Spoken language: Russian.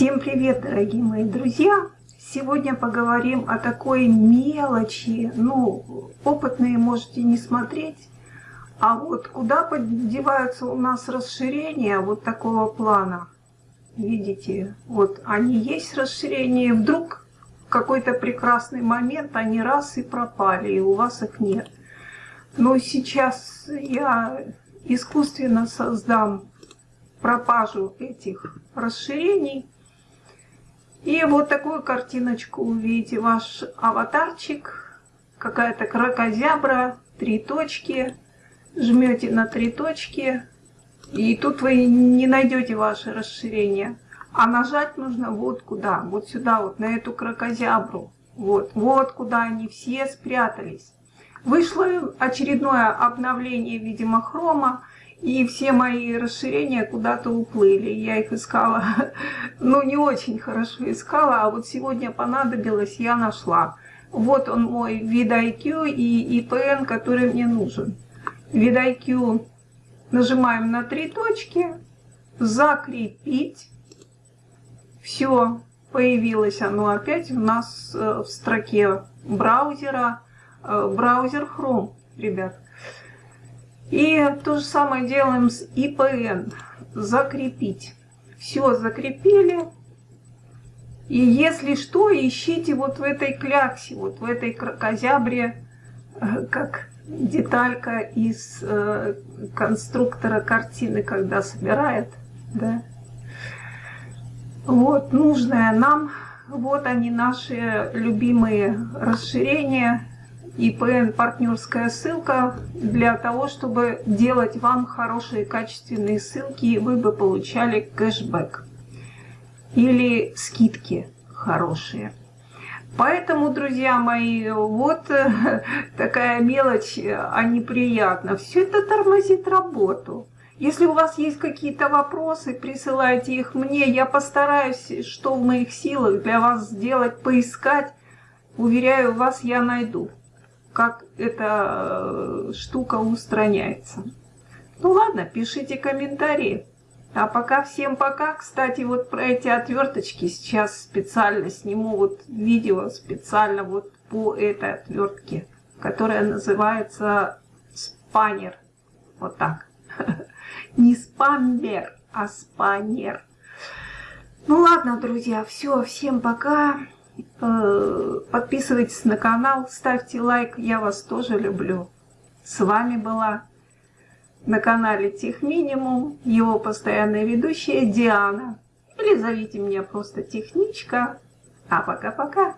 Всем привет, дорогие мои друзья! Сегодня поговорим о такой мелочи. Ну, опытные можете не смотреть. А вот куда подеваются у нас расширения вот такого плана? Видите, вот они есть расширения, вдруг в какой-то прекрасный момент они раз и пропали, и у вас их нет. Но сейчас я искусственно создам пропажу этих расширений. И вот такую картиночку увидите. Ваш аватарчик, какая-то крокозябра, три точки. Жмете на три точки, и тут вы не найдете ваше расширение. А нажать нужно вот куда, вот сюда, вот на эту крокозябру. Вот, вот куда они все спрятались. Вышло очередное обновление, видимо, хрома. И все мои расширения куда-то уплыли. Я их искала, ну не очень хорошо искала, а вот сегодня понадобилось, я нашла. Вот он мой VidIQ и IPN, который мне нужен. VidIQ нажимаем на три точки, закрепить. Все, появилось оно опять у нас э, в строке браузера, э, браузер Chrome, ребят. И то же самое делаем с IPN. Закрепить. Все закрепили. И если что, ищите вот в этой кляксе, вот в этой крокозябре, э, как деталька из э, конструктора картины, когда собирает. Да? Вот нужное нам. Вот они наши любимые расширения ИПН партнерская ссылка для того, чтобы делать вам хорошие качественные ссылки, и вы бы получали кэшбэк или скидки хорошие. Поэтому, друзья мои, вот такая мелочь, а неприятно. Все это тормозит работу. Если у вас есть какие-то вопросы, присылайте их мне. Я постараюсь, что в моих силах для вас сделать, поискать. Уверяю вас, я найду как эта э, штука устраняется. Ну ладно, пишите комментарии. А пока всем пока. Кстати, вот про эти отверточки сейчас специально сниму вот видео специально вот по этой отвертке, которая называется спанер. Вот так. Не спамбер, а спанер. Ну ладно, друзья, все, всем пока. Э, подписывайтесь на канал, ставьте лайк, я вас тоже люблю. С вами была на канале Тех Минимум, его постоянная ведущая Диана. Или зовите меня просто Техничка. А пока-пока.